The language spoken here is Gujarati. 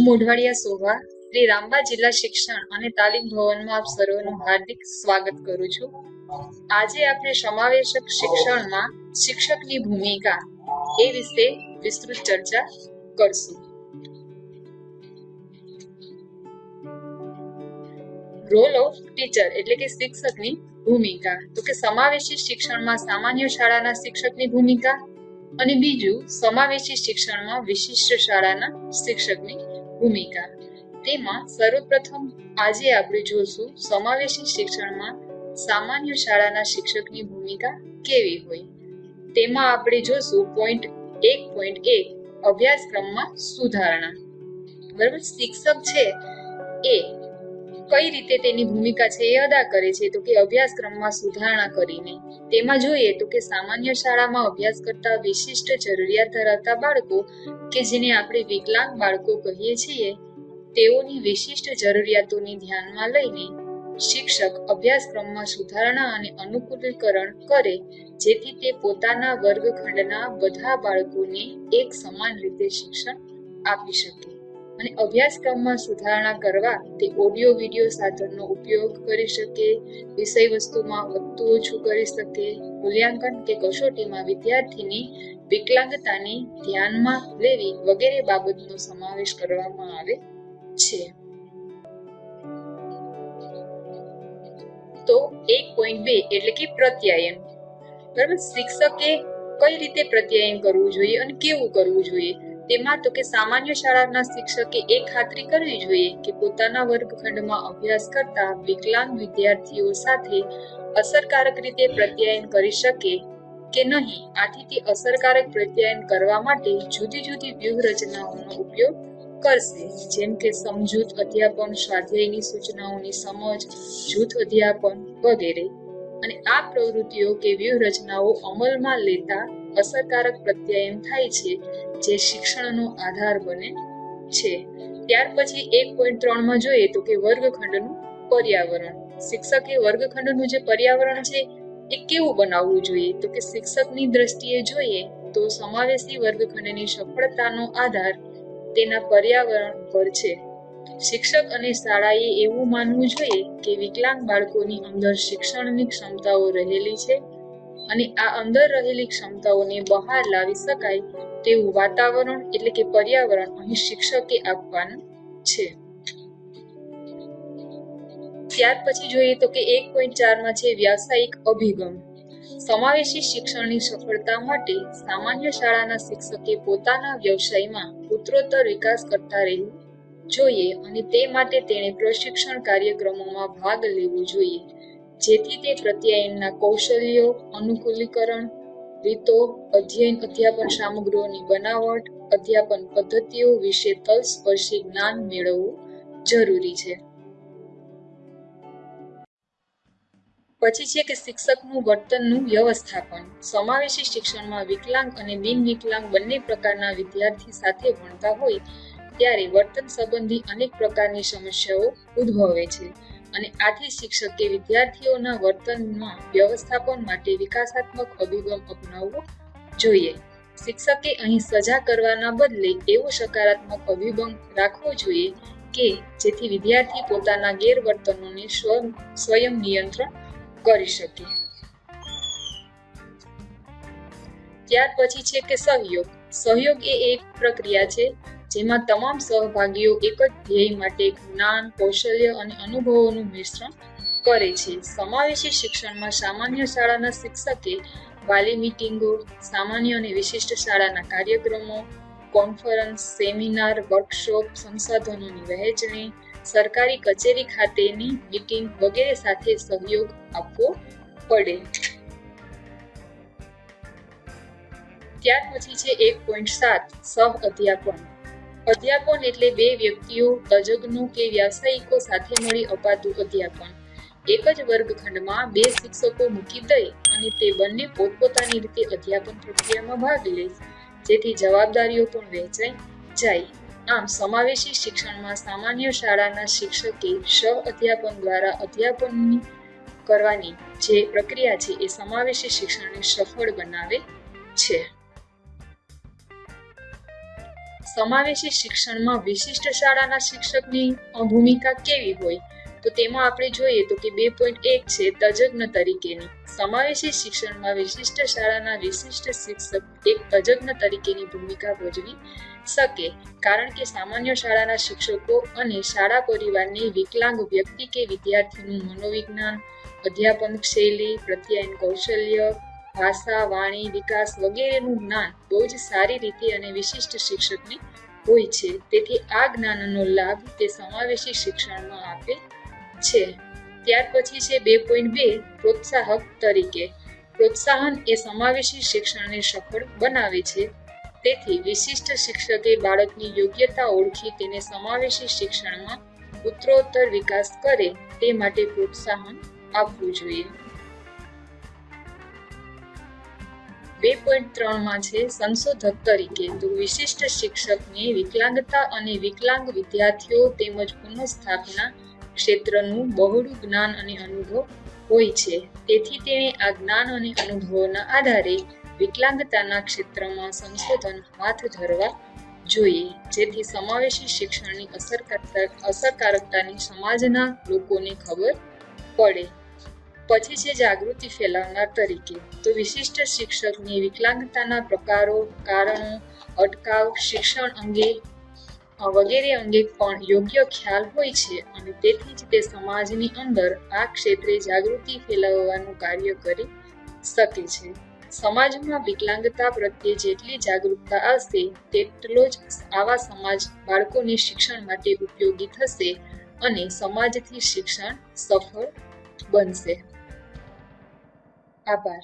હું મોઢવાડિયા શોભા શ્રી રામબા જિલ્લા શિક્ષણ અને તાલીમ ભવનમાં આપ સર્વનું હાર્દિક સ્વાગત કરું છું. આજે આપણે સમાવેશક શિક્ષણમાં શિક્ષકની ભૂમિકા એ વિશે વિસ્તૃત ચર્ચા કરશું. રોલ ઓફ ટીચર એટલે કે શિક્ષકની ભૂમિકા. તો કે સમાવેશી શિક્ષણમાં સામાન્ય શાળાના શિક્ષકની ભૂમિકા અને બીજું સમાવેશી શિક્ષણમાં વિશિષ્ટ શાળાના શિક્ષકની ભૂમિકા. તેમાં સર્વપ્રથમ આજે આપણે જોશું સમાવેશી શિક્ષણમાં સામાન્ય શાળાના શિક્ષકની ભૂમિકા કેવી હોય. તેમાં આપણે જોશું પોઈન્ટ એક પોઈન્ટ એક, અભ્યાસક્રમમાં સુધારણા. બરાબર? શિક્ષક છે એ કઈ રીતે તેની ભૂમિકા છે એ અદા કરે છે તો કે અભ્યાસક્રમમાં સુધારણા કરીને. તેમાં જોઈએ તો કે સામાન્ય શાળામાં અભ્યાસ કરતા વિશિષ્ટ જરૂરિયાત ધરાવતા બાળકો કે જેને આપણે વિકલાંગ બાળકો કહીએ છીએ, તેઓની વિશિષ્ટ જરૂરિયાતોને ધ્યાનમાં લઈને શિક્ષક અભ્યાસક્રમમાં સુધારણા અને અનુકૂલીકરણ કરે, જેથી તે પોતાના વર્ગખંડના બધા બાળકોને એક સમાન રીતે શિક્ષણ આપી શકે. અને અભ્યાસક્રમમાં સુધારણા કરવા તે ઓડિયો વિડિયો સાધનનો ઉપયોગ કરી શકે, વિષય વસ્તુમાં વધતું ઓછું કરી શકે, મૂલ્યાંકન કે કસોટીમાં વિદ્યાર્થીની વિકલાંગતાને ધ્યાનમાં લેવી વગેરે બાબતનો સમાવેશ કરવામાં આવે છે. તો એક પોઈન્ટ બે એટલે કે પ્રત્યાયન. બરાબર? શિક્ષકે કઈ રીતે પ્રત્યાયન કરવું જોઈએ અને કેવું કરવું જોઈએ? તેમાં તો કે સામાન્ય શાળાના શિક્ષકે એ ખાતરી કરવી જોઈએ કે પોતાના વર્ગખંડમાં અભ્યાસ કરતા વિકલાંગ વિદ્યાર્થીઓ સાથે અસરકારક રીતે પ્રત્યાયન કરી શકે કે નહીં. આથી તે અસરકારક પ્રત્યાયન કરવા માટે જુદી જુદી વ્યૂહરચનાઓનો ઉપયોગ કરશે. જેમ કે સમજૂત અધ્યાપન, સ્વાધ્યાયની સૂચનાઓની સમજ, જૂથ અધ્યાપન વગેરે. અને આ પ્રવૃત્તિઓ કે વ્યૂહરચનાઓ અમલમાં લેતા અસરકારક પ્રત્યાયન થાય છે, જે શિક્ષણનો આધાર બને છે. ત્યાર પછી એક પોઈન્ટ ત્રણમાં જોઈએ તો કે વર્ગખંડનું પર્યાવરણ. શિક્ષકે વર્ગખંડનું જે પર્યાવરણ છે, એ કેવું બનાવવું જોઈએ? તો કે શિક્ષકની દ્રષ્ટિએ જોઈએ તો સમાવેશી વર્ગખંડની સફળતાનો આધાર તેના પર્યાવરણ પર છે. શિક્ષક અને શાળાએ એવું માનવું જોઈએ કે વિકલાંગ બાળકોની અંદર શિક્ષણની ક્ષમતાઓ રહેલી છે અને આ અંદર રહેલી ક્ષમતાઓને બહાર લાવી શકાય તેવું વાતાવરણ એટલે કે પર્યાવરણ અહીં શિક્ષકે આપવાનું છે. ત્યાર પછી જોઈએ તો કે એક પોઈન્ટ ચારમાં છે વ્યાવસાયિક અભિગમ. સમાવેશી શિક્ષણની સફળતા માટે સામાન્ય શાળાના શિક્ષકે પોતાના વ્યવસાયમાં ઉત્તરોત્તર વિકાસ કરતા રહેવું જોઈએ અને તે માટે તેણે પ્રશિક્ષણ કાર્યક્રમોમાં ભાગ લેવો જોઈએ. જેથી તે પ્રત્યાયનના કૌશલ્યો, અનુકૂલીકરણ, રીતો, અધ્યયન, અધ્યાપન સામગ્રીઓની બનાવટ, અધ્યાપન પદ્ધતિઓ વિશે તલસ્પર્શી જ્ઞાન મેળવવું જરૂરી છે. પછી છે કે શિક્ષકનું વર્તનનું વ્યવસ્થાપન. સમાવેશી શિક્ષણમાં વિકલાંગ અને બિન વિકલાંગ બંને પ્રકારના વિદ્યાર્થી સાથે ભણતા હોય, ત્યારે વર્તન સંબંધી અનેક પ્રકારની સમસ્યાઓ ઉદ્ભવે છે. અને આથી શિક્ષકે વિદ્યાર્થીઓના વર્તનમાં વ્યવસ્થાપન માટે વિકાસાત્મક અભિગમ અપનાવવો જોઈએ. શિક્ષકે અહીં સજા કરવાના બદલે એવો સકારાત્મક અભિગમ રાખવો જોઈએ કે જેથી વિદ્યાર્થી પોતાના ગેરવર્તનોને સ્વયં નિયંત્રણ કરી શકે. ત્યાર પછી છે કે સહયોગ. સહયોગ એ એક પ્રક્રિયા છે જેમાં તમામ સહભાગીઓ એક જ ધ્યેય માટે જ્ઞાન, કૌશલ્ય અને અનુભવોનું મિશ્રણ કરે છે. સમાવેશી શિક્ષણમાં સામાન્ય શાળાના શિક્ષકે વાલી મીટિંગો, સામાન્ય અને વિશિષ્ટ શાળાના કાર્યક્રમો, કોન્ફરન્સ, સેમિનાર, વર્કશોપ, સંસાધનોની વહેંચણી, સરકારી કચેરી ખાતેની મીટિંગ વગેરે સાથે સહયોગ આપવો પડે. ત્યાર પછી છે એક પોઈન્ટ સાત, સહ અધ્યાપન. અધ્યાપન એટલે બે વ્યક્તિઓ, તજજ્ઞો કે વ્યાવસાયિકો સાથે મળી અપાતું અધ્યાપન. એક જ વર્ગખંડમાં બે શિક્ષકો મૂકી દઈ અને તે બંને પોતપોતાની રીતે અધ્યાપન પ્રક્રિયામાં ભાગ લે જેથી જવાબદારીઓ પણ વહેંચાઈ જાય. આમ, સમાવેશી શિક્ષણમાં સામાન્ય શાળાના શિક્ષકે સહ અધ્યાપન દ્વારા અધ્યાપનની કરવાની જે પ્રક્રિયા છે, એ સમાવેશી શિક્ષણને સફળ બનાવે છે. સમાવેશી શિક્ષણમાં વિશિષ્ટ શાળાના શિક્ષકની ભૂમિકા કેવી હોય? તો તેમાં આપણે જોઈએ તો કે બે પોઈન્ટ એક છે તજજ્ઞ તરીકેની. સમાવેશી શિક્ષણમાં વિશિષ્ટ શાળાના વિશિષ્ટ શિક્ષક એક તજજ્ઞ તરીકેની ભૂમિકા ભજવી શકે. કારણ કે સામાન્ય શાળાના શિક્ષકો અને શાળા પરિવારની વિકલાંગ વ્યક્તિ કે વિદ્યાર્થીનું મનોવિજ્ઞાન, અધ્યાપન શૈલી, પ્રત્યાયન કૌશલ્ય ભાષા, વાણી, વિકાસ વગેરેનું જ્ઞાન બહુ જ સારી રીતે અને વિશિષ્ટ શિક્ષકને હોય છે. તેથી આ જ્ઞાનનો લાભ તે સમાવેશી શિક્ષણમાં આપે છે. ત્યાર પછી છે બે પોઈન્ટ બે, પ્રોત્સાહક તરીકે. પ્રોત્સાહન એ સમાવેશી શિક્ષણને સફળ બનાવે છે. તેથી વિશિષ્ટ શિક્ષકે બાળકની યોગ્યતા ઓળખી તેને સમાવેશી શિક્ષણમાં ઉત્તરોત્તર વિકાસ કરે તે માટે પ્રોત્સાહન આપવું જોઈએ. બે પોઈન્ટ ત્રણમાં છે, સંશોધક તરીકે. તો વિશિષ્ટ શિક્ષકને વિકલાંગતા અને વિકલાંગ વિદ્યાર્થીઓ તેમજ પુનઃસ્થાપના ક્ષેત્રનું બહોળું જ્ઞાન અને અનુભવ હોય છે. તેથી તેણે આ જ્ઞાન અને અનુભવોના આધારે વિકલાંગતાના ક્ષેત્રમાં સંશોધન હાથ ધરવા જોઈએ. જેથી સમાવેશી શિક્ષણની અસરકારકતા અસરકારકતાની સમાજના લોકોને ખબર પડે. પછી છે જાગૃતિ ફેલાવનાર તરીકે, તો વિશિષ્ટ શિક્ષકની વિકલાંગતાના પ્રકારો, કારણો, અટકાવ, શિક્ષણ અંગે વગેરે અંગે પણ યોગ્ય ખ્યાલ હોય છે અને તેથી જ તે સમાજની અંદર આ ક્ષેત્રે જાગૃતિ ફેલાવવાનું કાર્ય કરી શકે છે. સમાજમાં વિકલાંગતા પ્રત્યે જેટલી જાગૃતતા આવશે તેટલો જ આવા સમાજ બાળકોને શિક્ષણ માટે ઉપયોગી થશે અને સમાજથી શિક્ષણ સફળ બનશે. acabar.